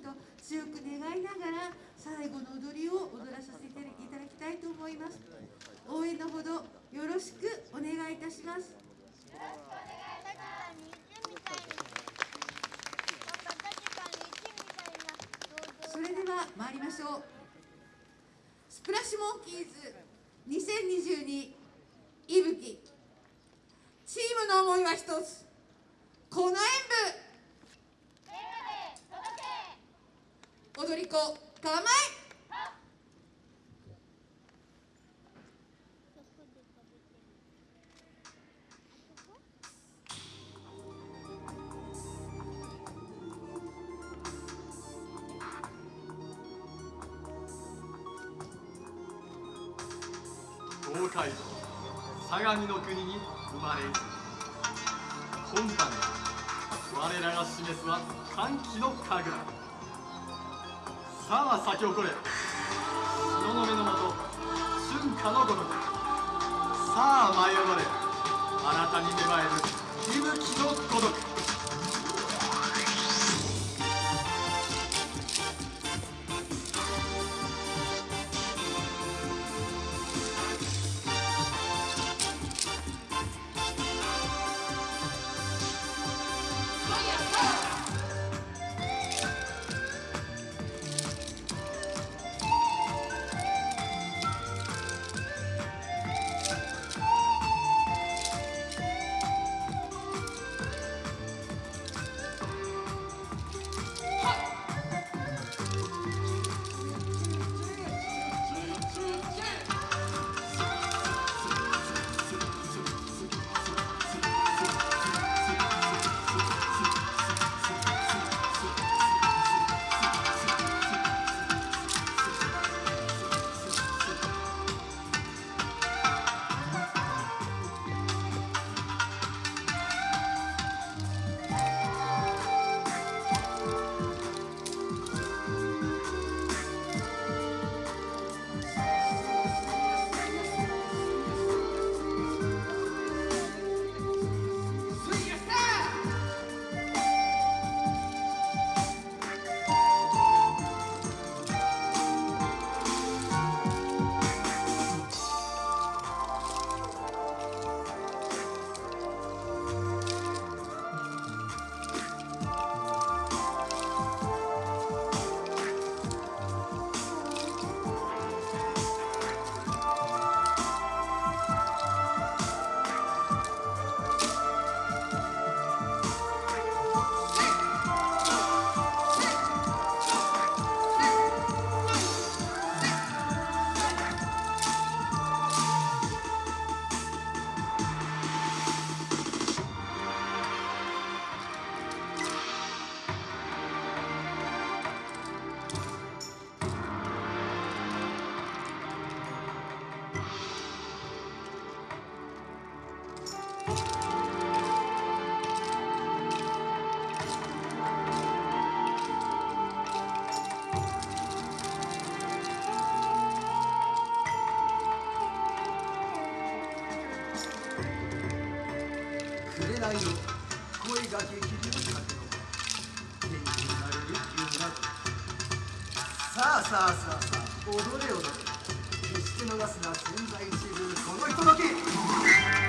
と強く願いながら最後の踊りを踊らさせていただきたいと思います。応援のほどよろしくお願いいたします。それでは参りましょう。スプラッシュモンキーズ2022いぶきチームの思いは一つ。この演舞踊り子構え東海道相模の国に生まれ今般我らが示すは歓喜の神楽。さあ咲き誇れ。日の目のもと春夏のごとく。さあ舞い踊れ。あなたに芽生える息吹のごとく。ないの声が激流だけ。の天気になれる気になるさあさあさあさあ踊れ踊れ決して逃すな千載一遇このひととき。